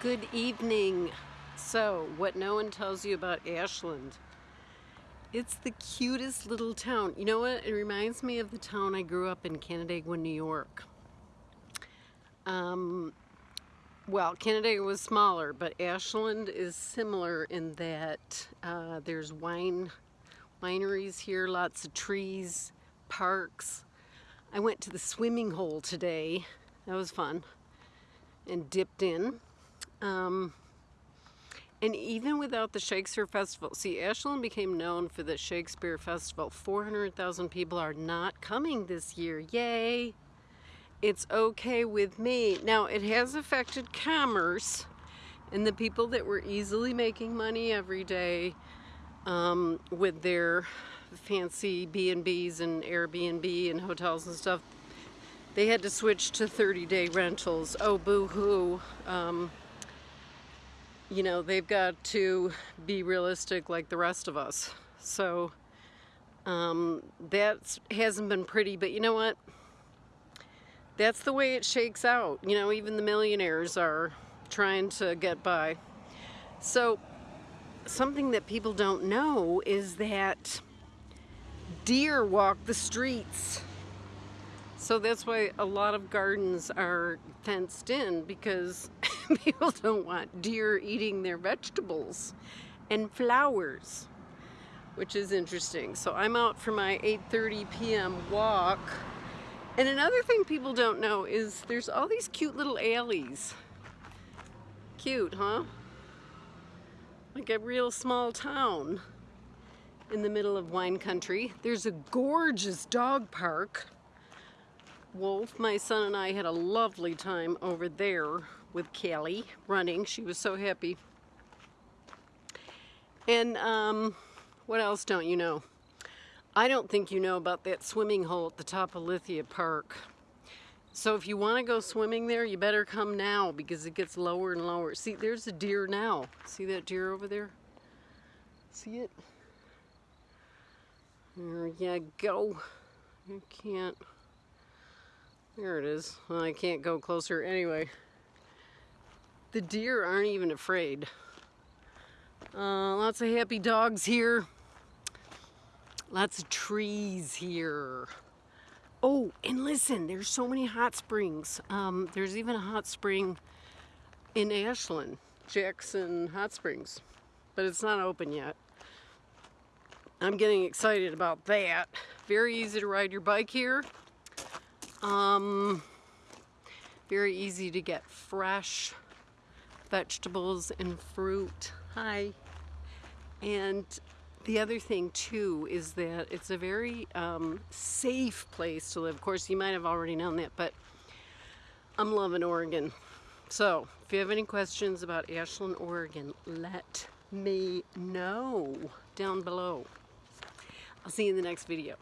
Good evening. So, what no one tells you about Ashland. It's the cutest little town. You know what? It reminds me of the town I grew up in, Canandaigua, New York. Um, well, Canandaigua was smaller, but Ashland is similar in that uh, there's wine wineries here, lots of trees, parks. I went to the swimming hole today. That was fun. And dipped in. Um, and even without the Shakespeare Festival, see, Ashland became known for the Shakespeare Festival. 400,000 people are not coming this year. Yay! It's okay with me. Now, it has affected commerce and the people that were easily making money every day um, with their fancy B&Bs and Airbnb and hotels and stuff, they had to switch to 30-day rentals. Oh, boo-hoo. Um, you know, they've got to be realistic like the rest of us. So um, that hasn't been pretty, but you know what? That's the way it shakes out. You know, even the millionaires are trying to get by. So something that people don't know is that deer walk the streets. So that's why a lot of gardens are fenced in because people don't want deer eating their vegetables and flowers, which is interesting. So I'm out for my 8.30 p.m. walk. And another thing people don't know is there's all these cute little alleys. Cute, huh? Like a real small town in the middle of wine country. There's a gorgeous dog park Wolf, my son and I had a lovely time over there with Callie running. She was so happy. And um, what else don't you know? I don't think you know about that swimming hole at the top of Lithia Park. So if you want to go swimming there, you better come now because it gets lower and lower. See, there's a deer now. See that deer over there? See it? There you go. You can't. There it is. Well, I can't go closer anyway. The deer aren't even afraid. Uh, lots of happy dogs here. Lots of trees here. Oh, and listen, there's so many hot springs. Um, there's even a hot spring in Ashland, Jackson Hot Springs, but it's not open yet. I'm getting excited about that. Very easy to ride your bike here. Um, very easy to get fresh vegetables and fruit. Hi. And the other thing too is that it's a very um, safe place to live. Of course, you might have already known that, but I'm loving Oregon. So, if you have any questions about Ashland, Oregon, let me know down below. I'll see you in the next video.